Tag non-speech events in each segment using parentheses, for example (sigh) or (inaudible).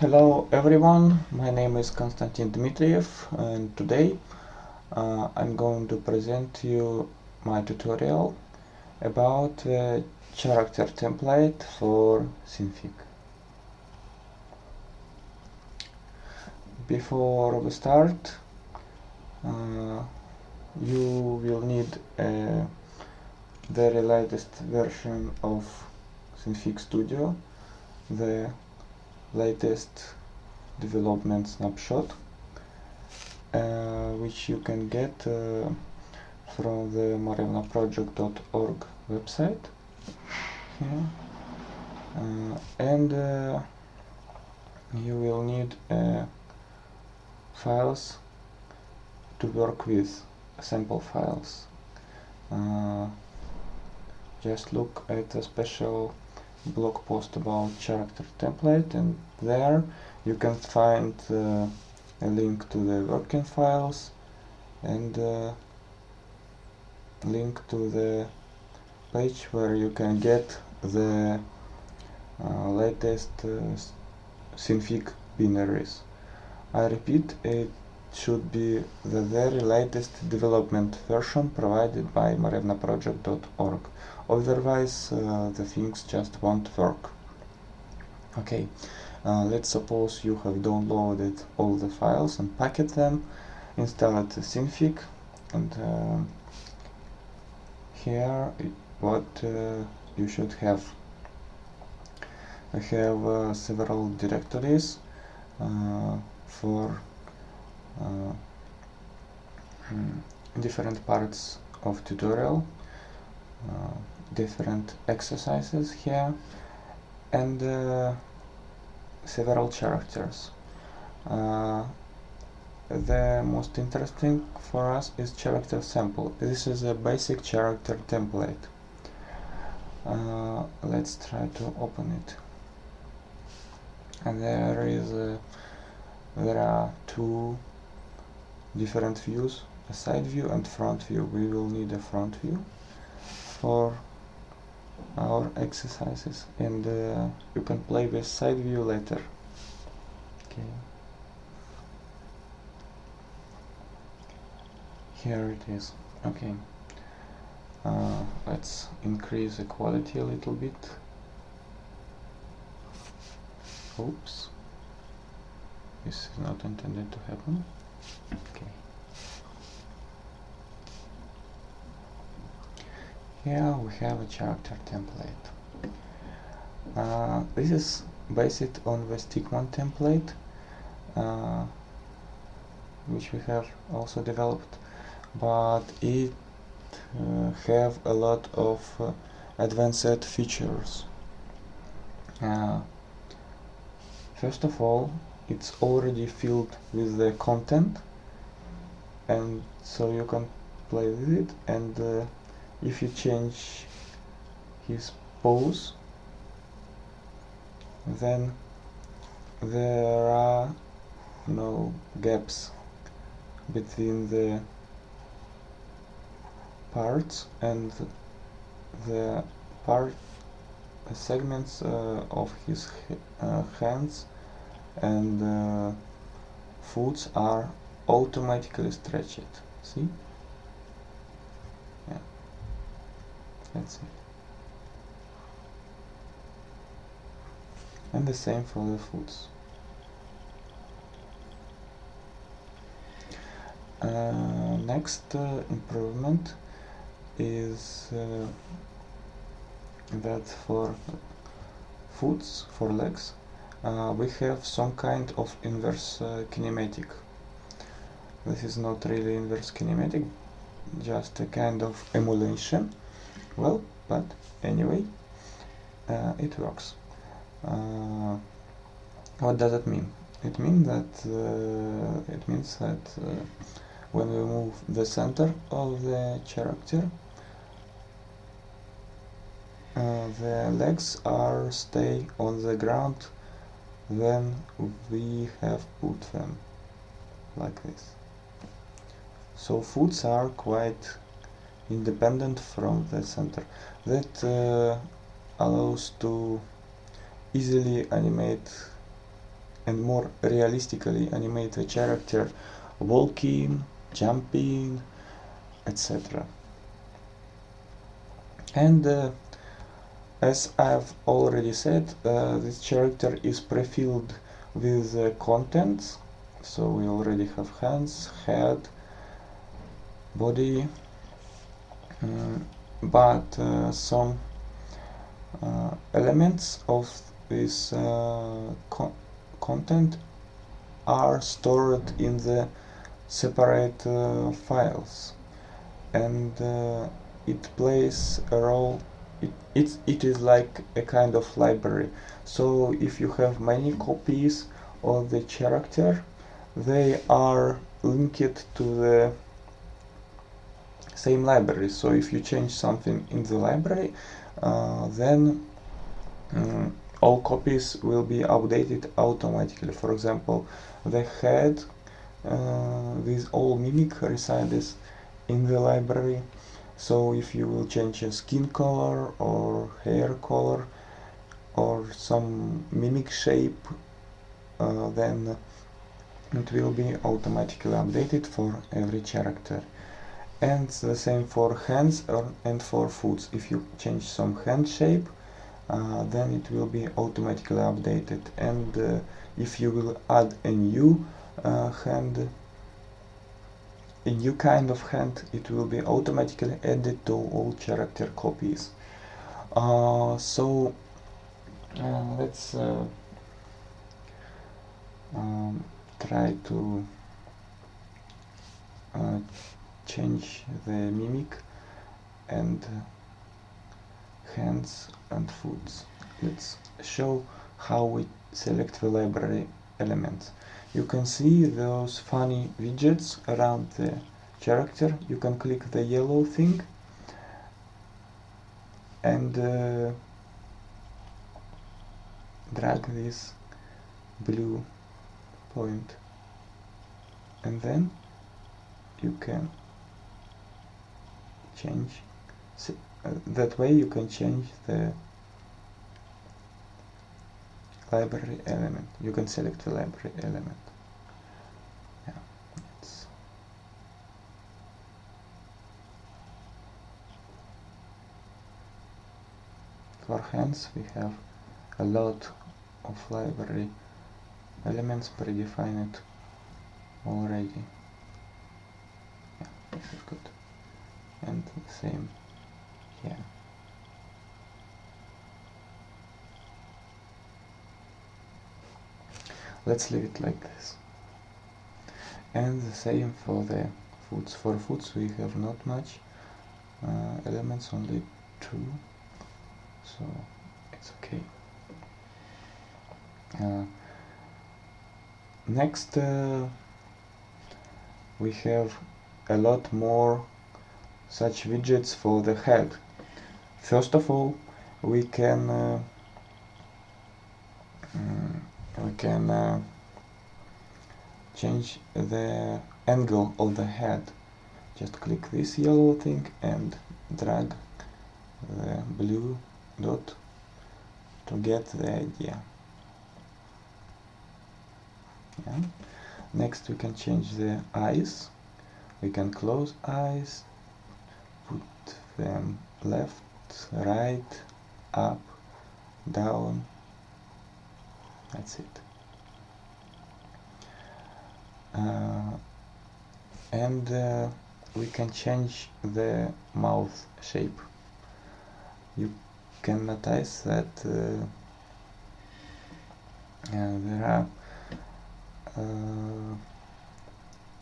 Hello everyone, my name is Konstantin Dmitriev and today uh, I'm going to present you my tutorial about the character template for Synfig. Before we start, uh, you will need a very latest version of Synfig Studio, the latest development snapshot uh, which you can get uh, from the morevnaproject.org website. Uh, and uh, you will need uh, files to work with sample files. Uh, just look at a special blog post about character template and there you can find uh, a link to the working files and uh, link to the page where you can get the uh, latest uh, synfig binaries. I repeat, it should be the very latest development version provided by morevnaproject.org otherwise uh, the things just won't work. Okay uh, let's suppose you have downloaded all the files and packet them installed synfig and uh, here what uh, you should have. I have uh, several directories uh, for hmm, different parts of tutorial different exercises here and uh, several characters. Uh, the most interesting for us is character sample. This is a basic character template. Uh, let's try to open it. And there is a, there are two different views, a side view and front view. We will need a front view for our exercises and uh, you can play with side view later. Okay. Here it is. Okay. Uh, let's increase the quality a little bit. Oops. This is not intended to happen. Okay here we have a character template. Uh, this is based on the Stickman template uh, which we have also developed but it uh, have a lot of uh, advanced features. Uh, first of all it's already filled with the content and so you can play with it and uh, if you change his pose then there are no gaps between the parts and the part segments uh, of his uh, hands and uh, foots are automatically stretched. See that's it. And the same for the foods. Uh, next uh, improvement is uh, that for foods for legs uh, we have some kind of inverse uh, kinematic. This is not really inverse kinematic just a kind of emulation well but anyway uh, it works. Uh, what does it mean? It means that uh, it means that uh, when we move the center of the character uh, the legs are stay on the ground when we have put them like this. So foots are quite independent from the center that uh, allows to easily animate and more realistically animate the character walking, jumping, etc. And uh, as I've already said, uh, this character is pre-filled with uh, contents. So we already have hands, head, body, but uh, some uh, elements of this uh, co content are stored in the separate uh, files. And uh, it plays a role it, it, it is like a kind of library. So if you have many copies of the character they are linked to the same library. So if you change something in the library uh, then um, all copies will be updated automatically. For example the head uh, with all mimic resides in the library. So if you will change a skin color or hair color or some mimic shape uh, then it will be automatically updated for every character and the same for hands and for foots. If you change some hand shape uh, then it will be automatically updated. And uh, if you will add a new uh, hand a new kind of hand it will be automatically added to all character copies. Uh, so uh, let's uh, um, try to change the mimic and hands and foots. Let's show how we select the library elements. You can see those funny widgets around the character. You can click the yellow thing and uh, drag this blue point and then you can change. Uh, that way you can change the library element. You can select the library element. Yeah, for hands we have a lot of library elements predefined already. Yeah, this is good and the same here. Let's leave it like this. And the same for the foots. For foots we have not much uh, elements, only two, so it's okay. Uh, next uh, we have a lot more such widgets for the head. First of all, we can uh, mm, we can uh, change the angle of the head. Just click this yellow thing and drag the blue dot to get the idea. Yeah. Next we can change the eyes. We can close eyes, them left, right, up, down, that's it. Uh, and uh, we can change the mouth shape. You can notice that uh, uh there are uh,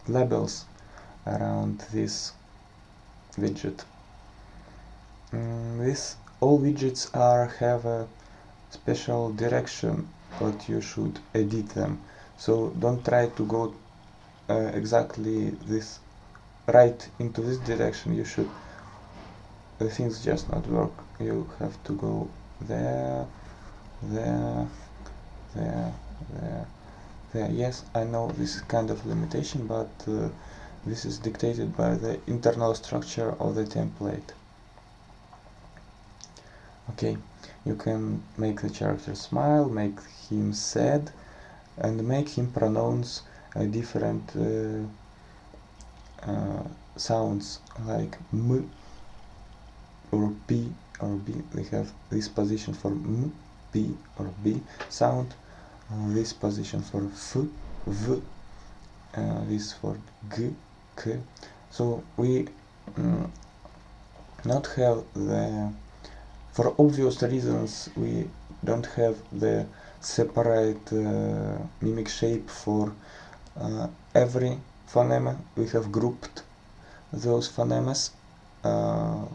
labels around this widget. Mm, this all widgets are have a special direction but you should edit them. So don't try to go uh, exactly this right into this direction. You should the things just not work. You have to go there there there there there. Yes I know this is kind of limitation but uh, this is dictated by the internal structure of the template. Okay, you can make the character smile, make him sad, and make him pronounce uh, different uh, uh, sounds like m or p or b. We have this position for m, p or b sound, this position for f, v, uh, this for g, k. So we mm, not have the, for obvious reasons, we don't have the separate uh, mimic shape for uh, every phoneme. We have grouped those phonemes uh,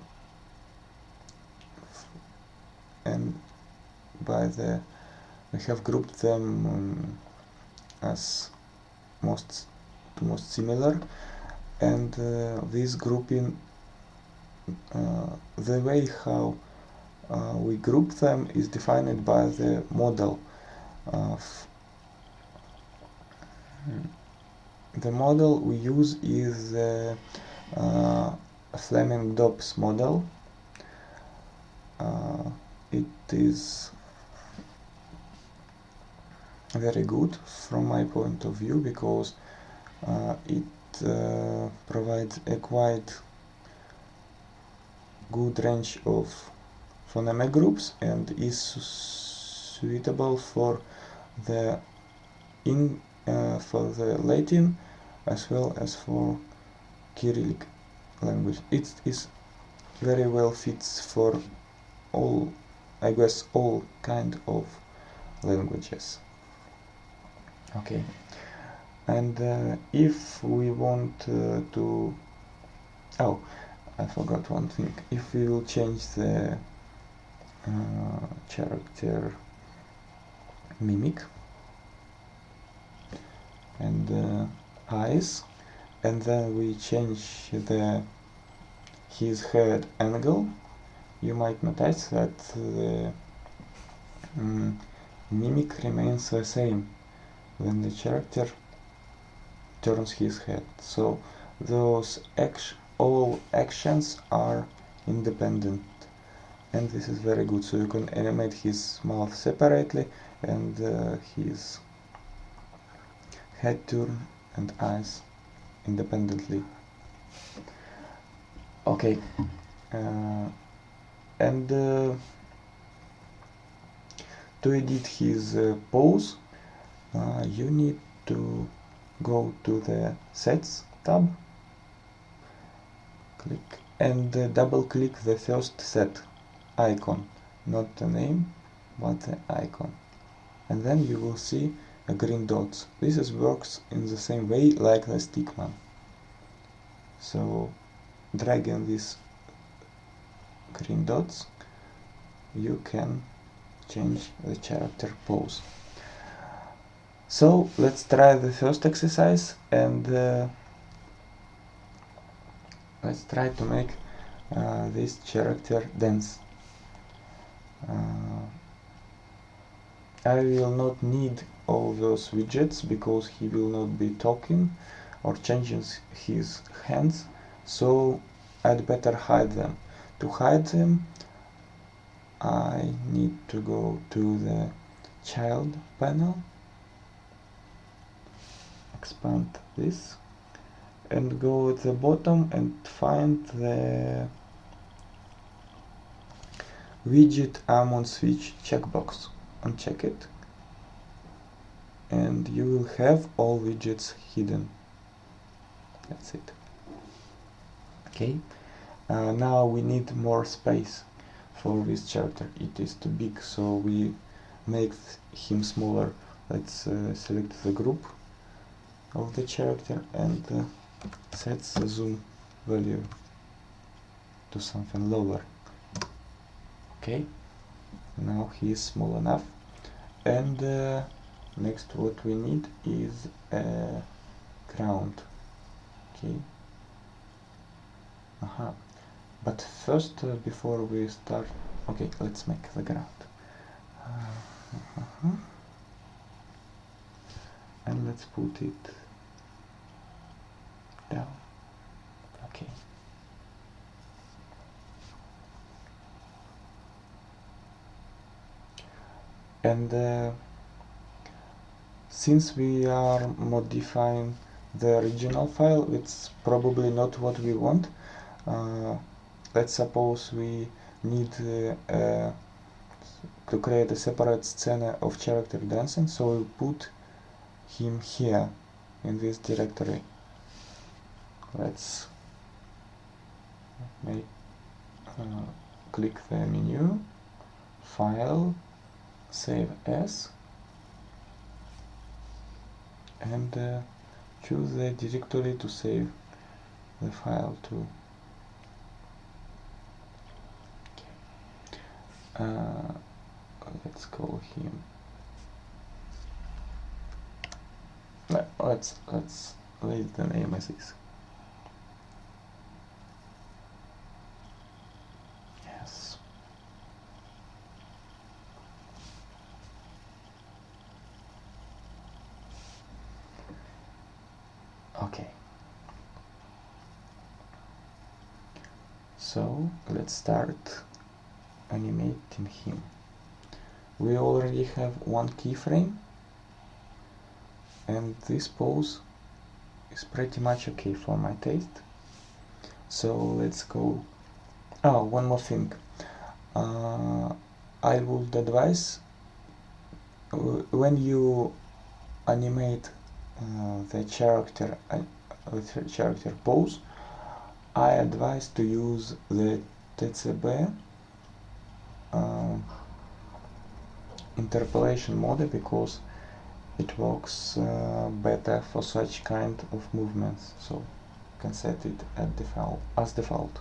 and by the we have grouped them um, as most most similar and uh, this grouping uh, the way how we group them is defined by the model of the model we use is the uh, Fleming Dobbs model. Uh, it is very good from my point of view because uh, it uh, provides a quite good range of phoneme groups and is suitable for the in uh, for the Latin as well as for Cyrillic language. It is very well fits for all, I guess, all kind of languages. Okay, and uh, if we want uh, to, oh, I forgot one thing. If we will change the character mimic. And uh, eyes. And then we change the his head angle. You might notice that the um, mimic remains the same when the character turns his head. So those all actions are independent and this is very good so you can animate his mouth separately and uh, his head turn and eyes independently. Okay uh, and uh, to edit his uh, pose uh, you need to go to the sets tab click and uh, double click the first set icon not the name but the icon. And then you will see a green dots. This is works in the same way like the stickman. So dragging these green dots you can change the character pose. So let's try the first exercise and uh, let's try to make uh, this character dance uh, I will not need all those widgets because he will not be talking or changing his hands so I'd better hide them. To hide them I need to go to the child panel expand this and go at the bottom and find the widget Amon switch checkbox uncheck it. And you will have all widgets hidden. That's it. Okay. Uh, now we need more space for this character. It is too big so we make him smaller. Let's uh, select the group of the character and uh, set the zoom value to something lower okay. Now he is small enough. And uh, next what we need is a ground. Okay. Uh -huh. but first uh, before we start okay let's make the ground. Uh -huh. and let's put it down. Okay and uh, since we are modifying the original file it's probably not what we want. Uh, let's suppose we need uh, to create a separate scene of character dancing so we'll put him here in this directory. Let's make uh, click the menu file save as and uh, choose the directory to save the file to. Uh, let's call him let's let's leave the name as is yes okay. So let's start animating him. We already have one keyframe and this pose is pretty much okay for my taste. So let's go. Oh one more thing. Uh, I would advise when you animate uh, the character uh, the character pose I advise to use the TCB uh, interpolation mode because it works uh, better for such kind of movements. So you can set it at default as default.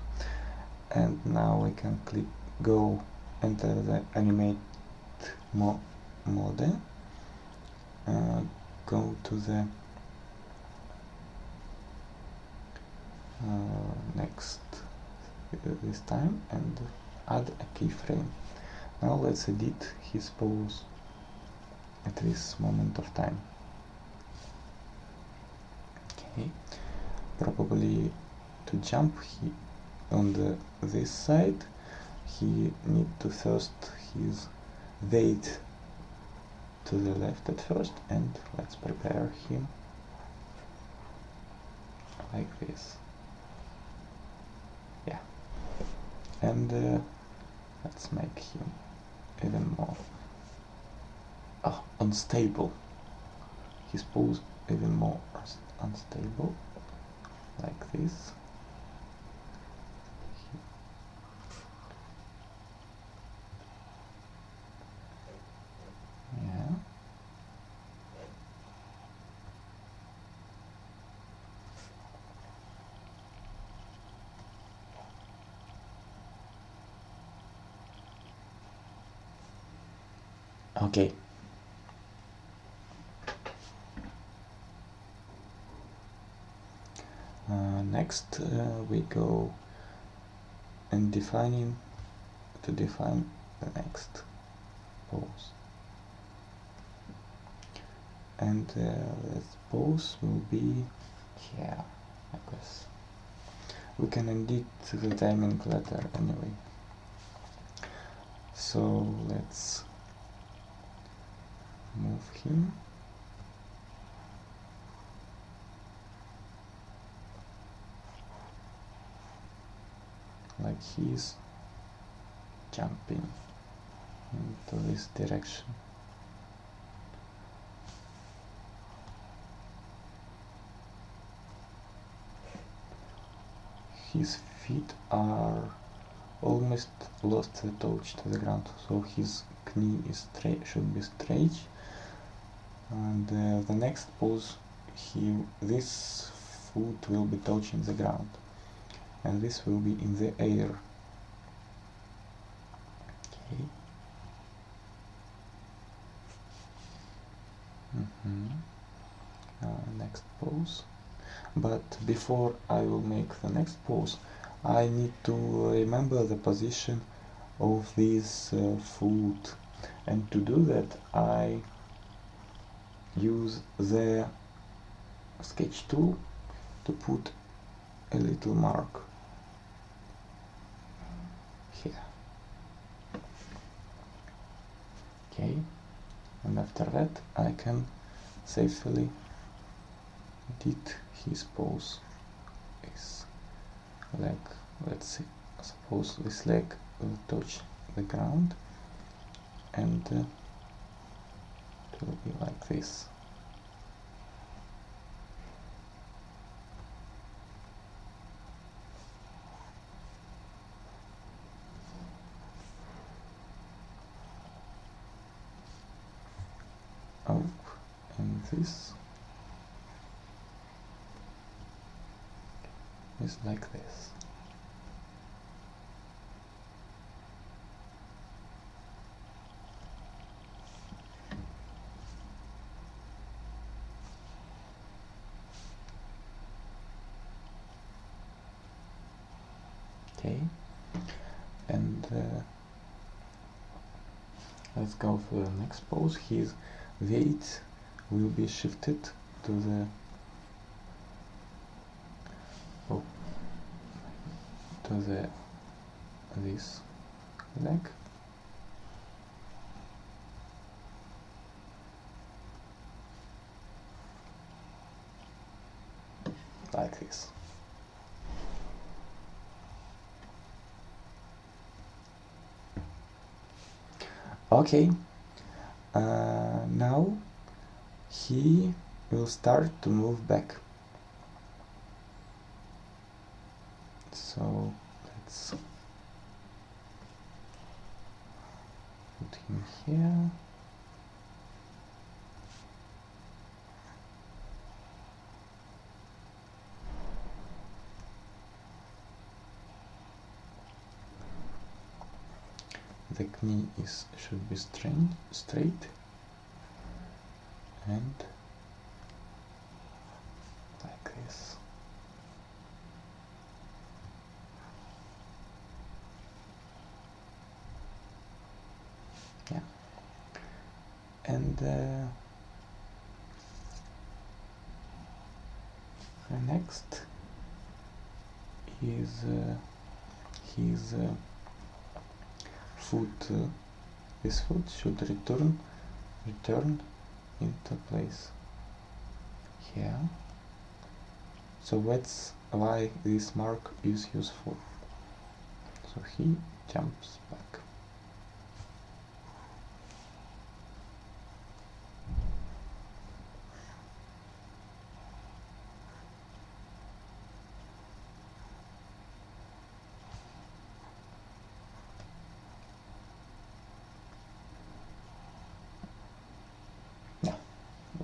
And now we can click go enter the animate mo mode. Uh, go to the uh, next uh, this time and add a keyframe. Now let's edit his pose at this moment of time. Okay. Probably to jump he on the this side he need to first his weight to the left at first and let's prepare him like this. Yeah. And uh, let's make him even more oh, unstable. His pose even more unstable like this okay. Uh, next uh, we go and defining to define the next pose. And uh, the pose will be here I guess. We can edit the timing later anyway. So let's move him like he's jumping into this direction. His feet are almost lost the touch to the ground so his knee is straight should be straight and uh, the next pose he this foot will be touching the ground. And this will be in the air. Okay. Mm -hmm. uh, next pose. But before I will make the next pose I need to remember the position of this uh, foot. And to do that I use the sketch tool to put a little mark here. Okay and after that I can safely did his pose his leg let's see suppose this leg will touch the ground and uh, it will be like this. Up and this is like this okay and uh, let's go for the next pose. His weight will be shifted to the oh, to the this leg. Like this okay. Uh, now he will start to move back. So let's put him here the knee is should be straight straight and like this. Yeah. And uh, the next is uh, his uh, foot uh, this foot should return return into place. Here so that's why this mark is useful. So he jumps back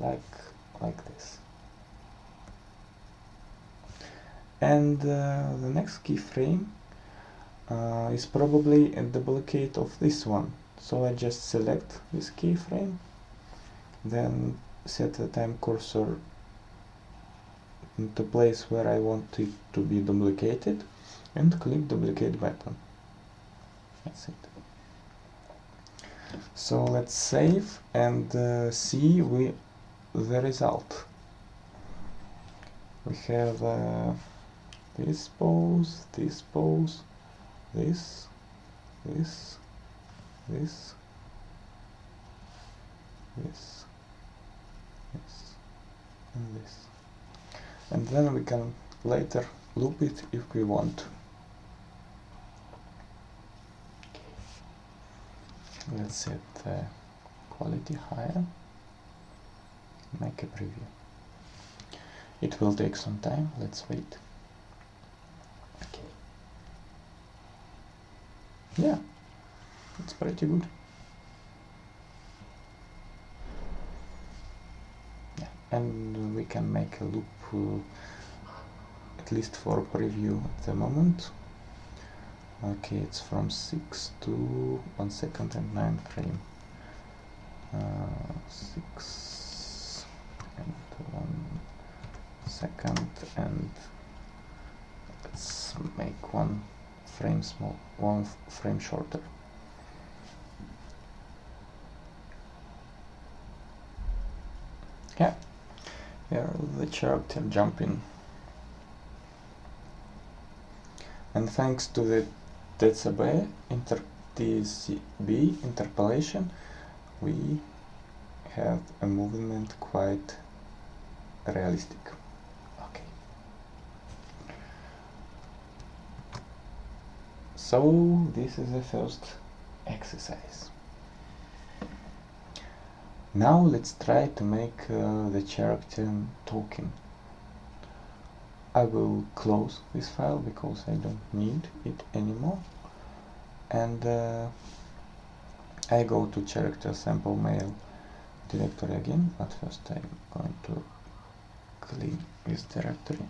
like like this and the next keyframe uh, is probably a duplicate of this one. So I just select this keyframe then set the time cursor into place where I want it to be duplicated and click duplicate button. That's it. So let's save and uh, see we the result. We have uh, this pose, this pose, this, this, this, this, this, and this. And then we can later loop it if we want. Let's set the quality higher make a preview. It will take some time, let's wait. Yeah, it's pretty good. Yeah, and we can make a loop uh, at least for preview at the moment. Okay, it's from 6 to 1 second and 9 frame. Uh, 6 and one second and let's make one frame small one frame shorter. Yeah. Here the character jumping. And thanks to the TCB, inter TCB interpolation we have a movement quite realistic. Okay. So this is the first exercise. Now let's try to make uh, the character talking. I will close this file because I don't need it anymore and uh, I go to character sample male directory again but first I'm going to clean this directory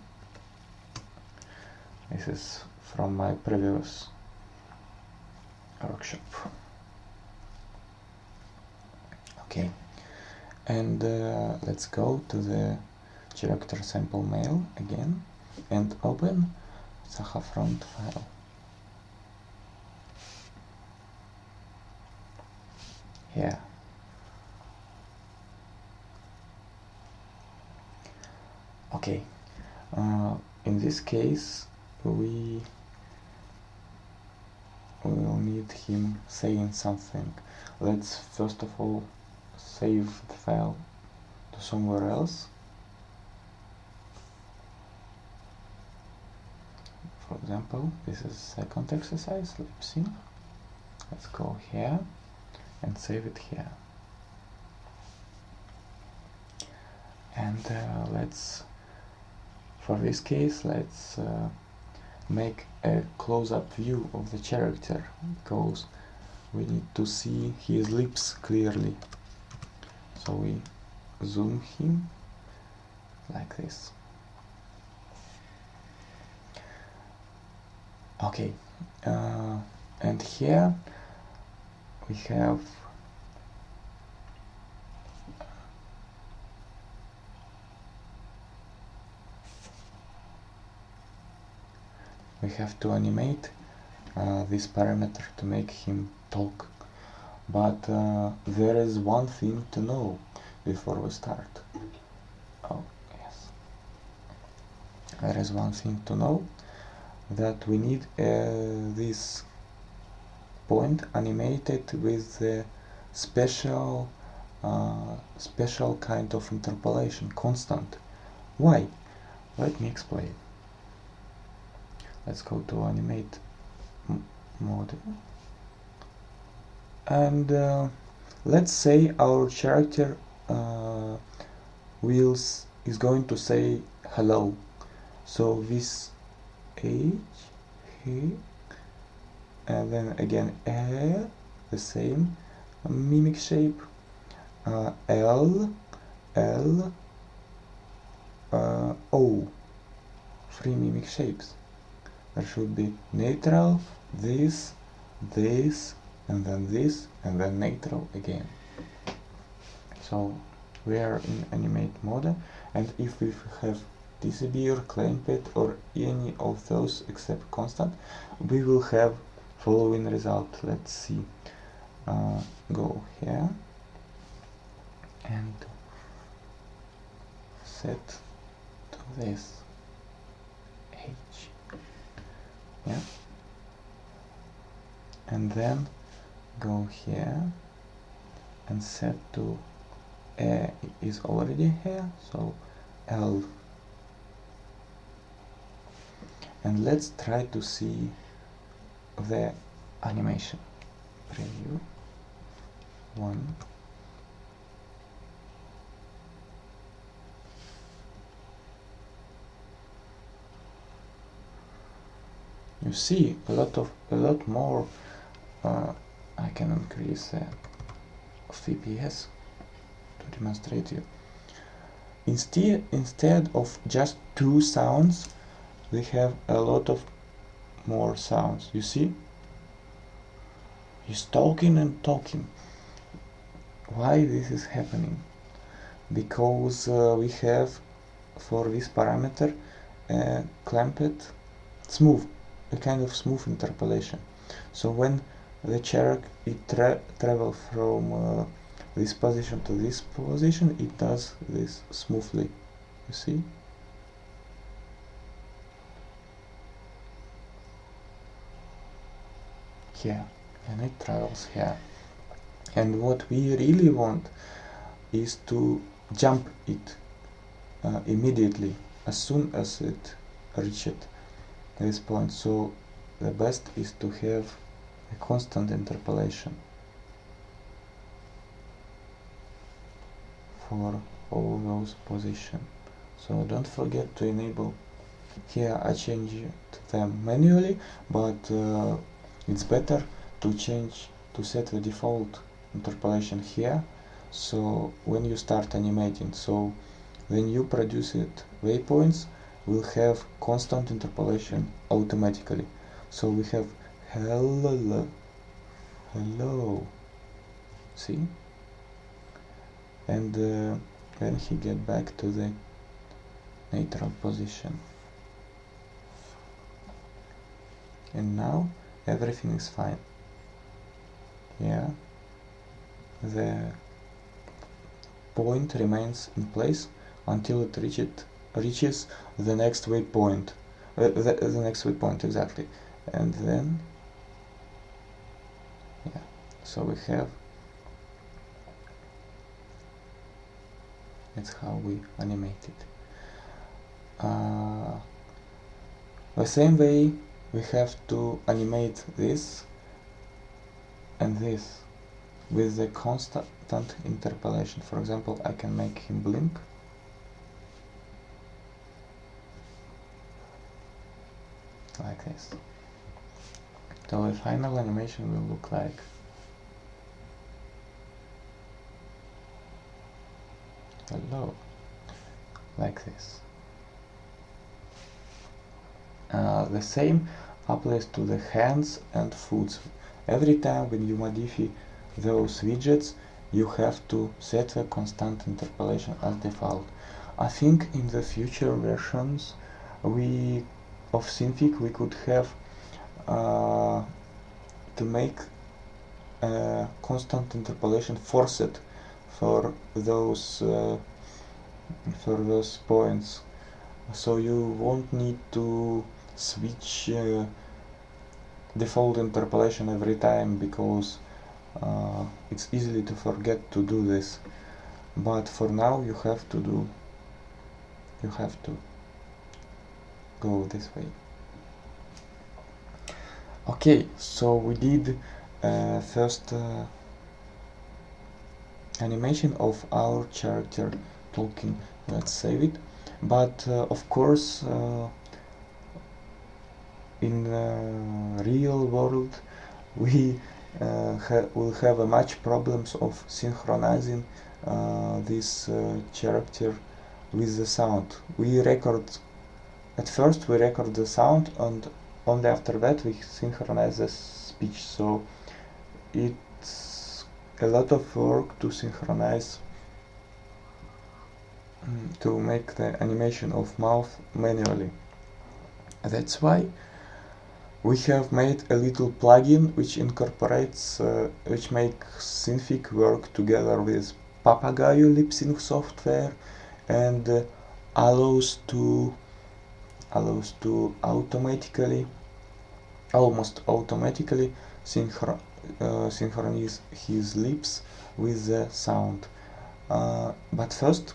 this is from my previous workshop okay. And uh, let's go to the character sample male again and open Saha front file. Here. Okay. Uh, in this case we will need him saying something. Let's first of all save the file to somewhere else. For example this is second exercise. Lip let's go here and save it here. And uh, let's for this case let's uh, make a close-up view of the character because we need to see his lips clearly. So we zoom him like this. Okay uh, and here we have we have to animate uh, this parameter to make him talk. But uh, there is one thing to know before we start. Oh yes. There is one thing to know that we need uh, this point animated with the special uh, special kind of interpolation constant. Why? Let me explain let's go to animate mode. And uh, let's say our character uh, wheels is going to say hello. So this H he and then again A the same mimic shape uh, L L uh, O three mimic shapes there should be neutral this this and then this and then neutral again. So we are in animate mode and if we have TCB or clamped or any of those except constant we will have following result. Let's see. Uh, go here. And set to this H yeah. And then go here and set to A is already here so L. And let's try to see the animation. Preview. One you see a lot of a lot more uh, I can increase uh, FPS to demonstrate you. Instead instead of just two sounds we have a lot of more sounds. You see? He's talking and talking. Why this is happening? Because uh, we have for this parameter uh, clamped smooth a kind of smooth interpolation. So when the chariot it tra travel from uh, this position to this position it does this smoothly. You see? Here. And it travels here. And what we really want is to jump it uh, immediately as soon as it reached this point. So the best is to have a constant interpolation for all those positions so don't forget to enable here I changed them manually but uh, it's better to change to set the default interpolation here. So when you start animating so when you produce it waypoints will have constant interpolation automatically. So we have hello hello. See? And uh, then he get back to the natural position. And now everything is fine. Yeah. The point remains in place until it reaches reaches the next waypoint. Uh, the, the next waypoint exactly. And then yeah so we have that's how we animate it. Uh, the same way we have to animate this and this with the constant interpolation. For example I can make him blink like this. So the final animation will look like hello like this. Uh, the same applies to the hands and foots. Every time when you modify those widgets you have to set a constant interpolation as default. I think in the future versions we of Synfig we could have uh, to make a constant interpolation forced for those uh, for those points. So you won't need to switch uh, default interpolation every time because uh, it's easily to forget to do this. But for now you have to do you have to go this way. Okay so we did uh, first uh, animation of our character talking. Let's save it. But uh, of course uh, in uh, real world (laughs) we uh, ha will have a much problems of synchronizing this character with the sound. We record at first we record the sound and only after that we synchronize the speech. So it's a lot of work to synchronize mm, to make the animation of mouth manually. That's why we have made a little plugin which incorporates uh, which makes Synfig work together with Papagayo lip sync software and uh, allows to allows to automatically almost automatically synchro uh, synchronize his lips with the sound. Uh, but first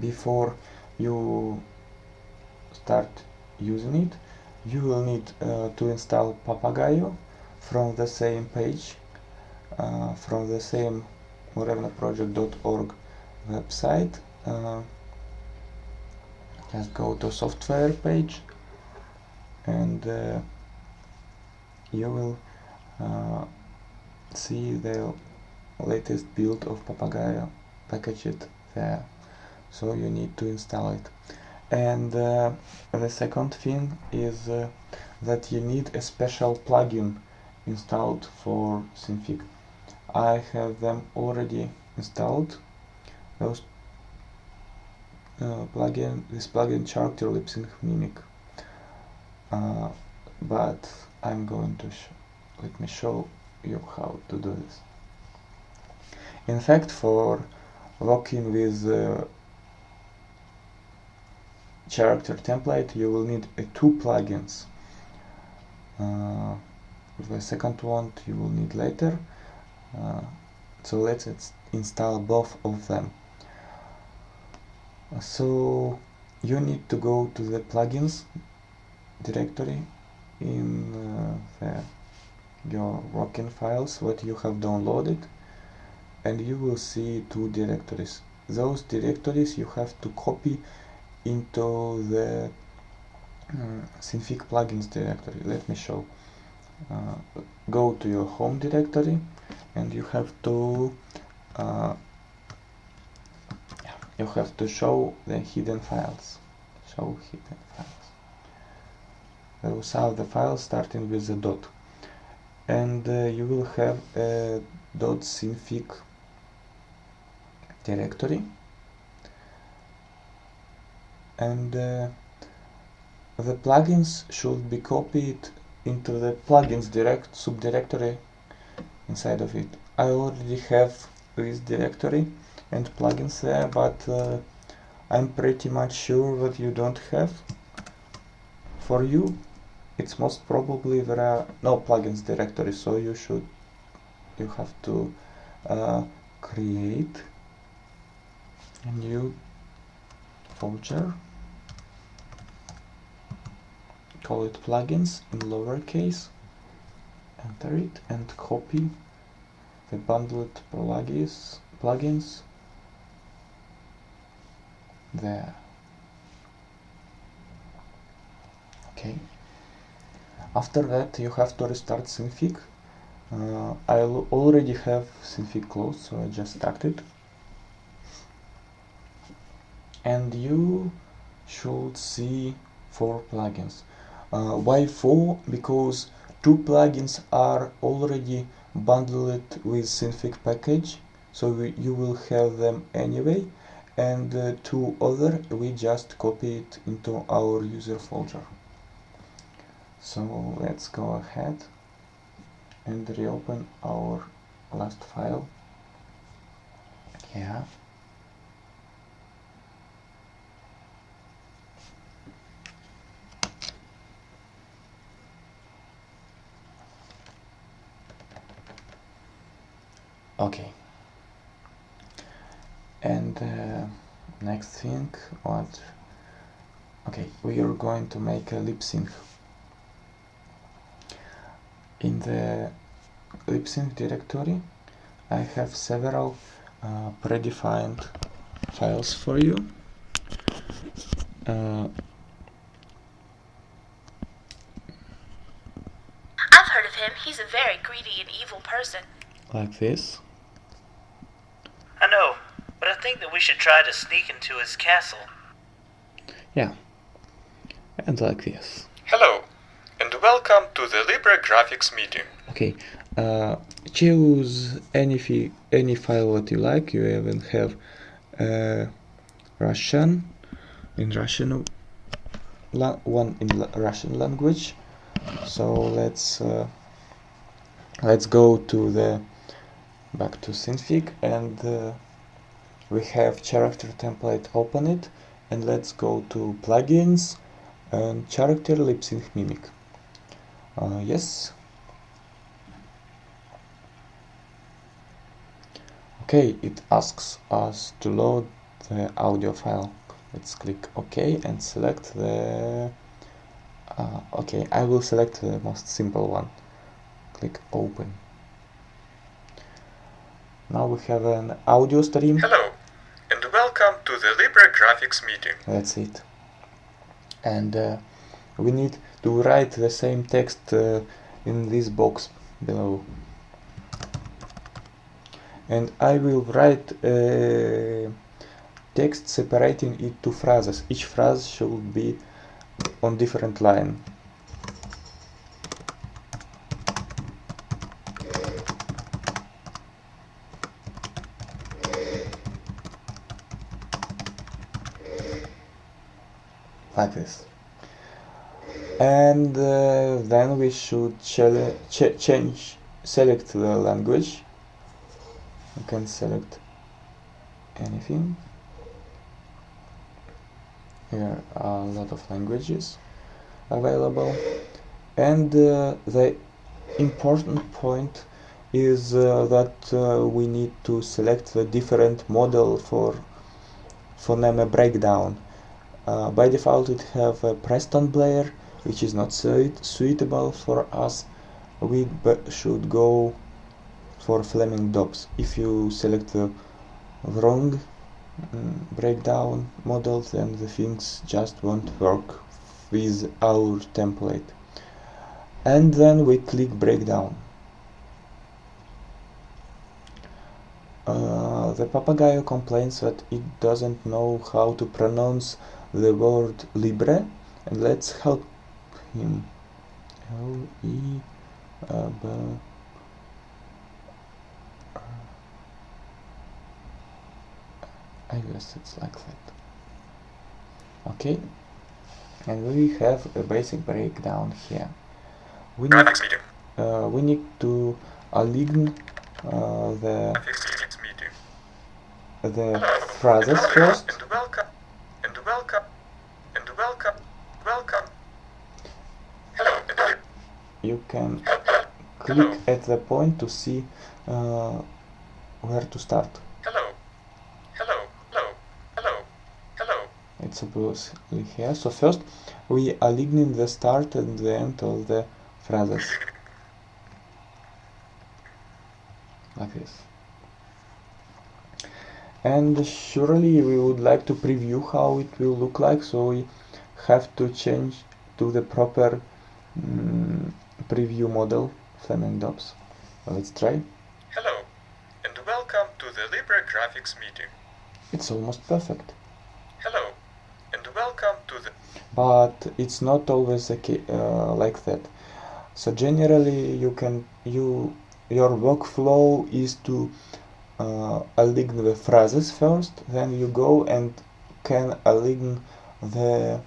before you start using it you will need uh, to install Papagayo from the same page uh, from the same morevnaproject.org website uh, just go to software page and uh, you will uh, see the latest build of Papagayo packaged there. So you need to install it. And uh, the second thing is uh, that you need a special plugin installed for Synfig. I have them already installed. Those uh, plugin this plugin character lip sync mimic. Uh, but I'm going to let me show you how to do this. In fact for working with uh, character template you will need uh, two plugins. Uh, the second one you will need later. Uh, so let's install both of them so you need to go to the plugins directory in uh, the, your Rockin files what you have downloaded and you will see two directories. Those directories you have to copy into the uh, Synfig plugins directory. Let me show. Uh, go to your home directory and you have to uh, you have to show the hidden files. Show hidden files. Those the files starting with the dot. And uh, you will have a dot synfig directory. And uh, the plugins should be copied into the plugins direct subdirectory inside of it. I already have this directory and plugins there but uh, I'm pretty much sure that you don't have. For you it's most probably there are no plugins directory so you should you have to uh, create a new folder call it plugins in lowercase enter it and copy the bundled plugins plugins there. Okay. After that you have to restart Synfig. Uh, I already have Synfig closed so I just start it. And you should see four plugins. Uh, why four? Because two plugins are already bundled with Synfig package so we, you will have them anyway and uh, two other we just copy it into our user folder. So let's go ahead and reopen our last file. Yeah. Okay and uh, next thing what? Okay we are going to make a lip sync. In the lip sync directory I have several uh, predefined files for you. Uh, I've heard of him. He's a very greedy and evil person. like this. I know, but I think that we should try to sneak into his castle. yeah and like this Hello, and welcome to the Libre Graphics meeting. okay uh, choose any fi any file that you like you even have uh, Russian in Russian la one in la Russian language so let's uh, let's go to the back to Synfig and uh, we have character template open it and let's go to plugins and character lip sync mimic. Uh, yes. Okay it asks us to load the audio file. Let's click ok and select the uh, okay I will select the most simple one. Click open. Now we have an audio stream. Hello, to the Libre Graphics meeting. that's it. And uh, we need to write the same text uh, in this box below. And I will write uh, text separating it to phrases. Each phrase should be on different line like this and uh, then we should ch- change select the language. You can select anything. Here are a lot of languages available. And uh, the important point is uh, that uh, we need to select the different model for phoneme breakdown. Uh, by default it have a Preston Blair which is not suit suitable for us. We should go for Fleming Dobbs. If you select the wrong um, breakdown model then the things just won't work with our template. And then we click breakdown. Uh, the Papagayo complains that it doesn't know how to pronounce the word libre and let's help him. L B I guess it's like that. Okay. And we have a basic breakdown here. We need, uh, we need to align uh, the the phrases first and welcome and welcome and welcome welcome hello you can click at the point to see uh, where to start. Hello. Hello. Hello. Hello. Hello. It's supposedly here. So first we align the start and the end of the phrases. Like this. And surely we would like to preview how it will look like. So we have to change to the proper um, preview model Fleming Dobbs. Let's try. Hello and welcome to the Libre graphics meeting. It's almost perfect. Hello and welcome to the but it's not always uh, like that. So generally you can you your workflow is to uh, align the phrases first, then you go and can align the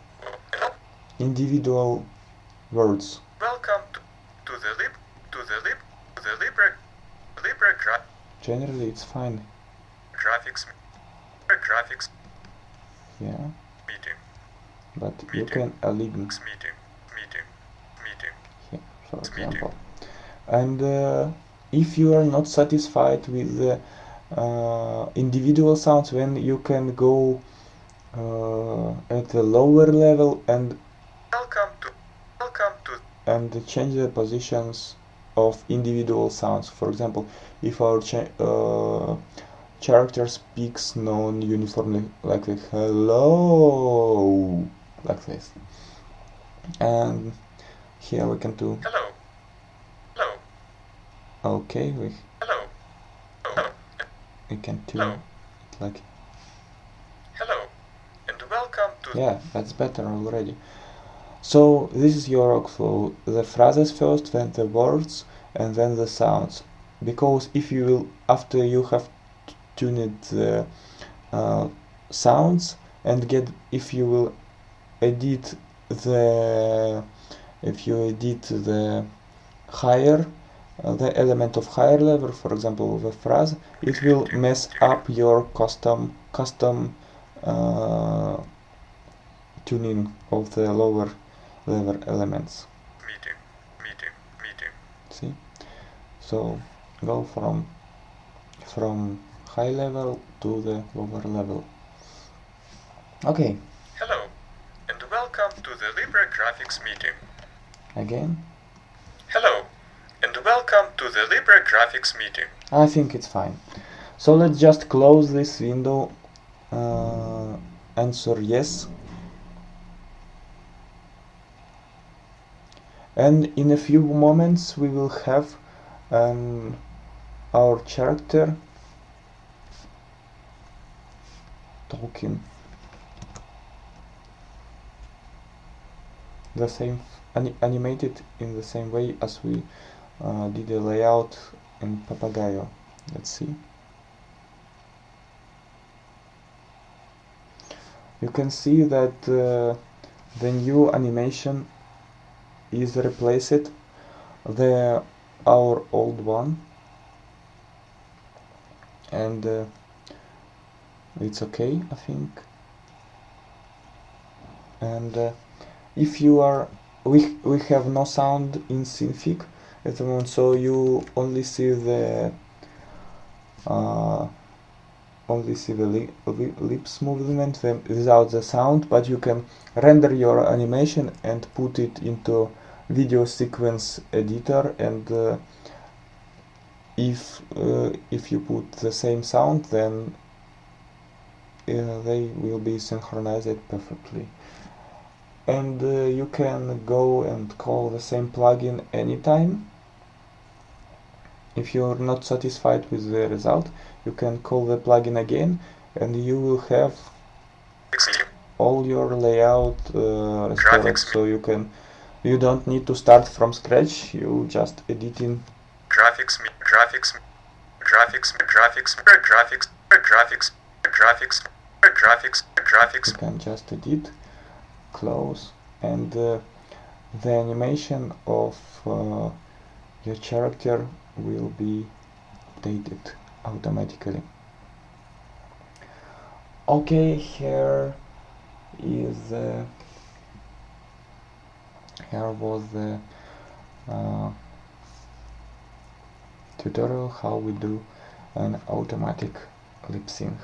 individual words. Welcome to, the lib to the lib to the libre libre gra Generally, it's fine. graphics graphics Yeah, meeting but you can align meeting meeting meeting here, for Meeting. example. And uh, if you are not satisfied with the uh, individual sounds, then you can go uh, at the lower level and welcome to welcome to and change the positions of individual sounds. For example, if our cha uh, character speaks non-uniformly, like a hello, like this, and here we can do hello hello okay. We hello hello we can do Hello. it like hello and welcome to yeah, that's better already. So this is your workflow: the phrases first, then the words, and then the sounds. Because if you will, after you have tuned the uh, sounds and get, if you will edit the, if you edit the higher, uh, the element of higher level, for example, the phrase, it will mess up your custom custom uh, tuning of the lower level elements. meeting meeting meeting See, so go from from high level to the lower level. Okay, hello and welcome to the Libre graphics meeting again. hello and welcome to the Libre graphics meeting I think it's fine. So let's just close this window. Uh, answer yes. And in a few moments we will have um, our character talking. The same ani animated in the same way as we uh, did the layout in Papagayo. Let's see. You can see that uh, the new animation is replaced. The our old one. And uh, it's okay I think. And uh, if you are we we have no sound in Synfig at the moment so you only see the uh, only see the li li lips movement without the sound but you can render your animation and put it into video sequence editor and uh, if uh, if you put the same sound then uh, they will be synchronized perfectly. And uh, you can go and call the same plugin anytime. If you're not satisfied with the result you can call the plugin again and you will have all your layout uh, restored. So you can you don't need to start from scratch you just editing graphics graphics graphics graphics graphics graphics graphics graphics graphics you can just edit close and uh, the animation of uh, your character will be updated automatically. Okay here is uh, here was the uh, tutorial how we do an automatic lip sync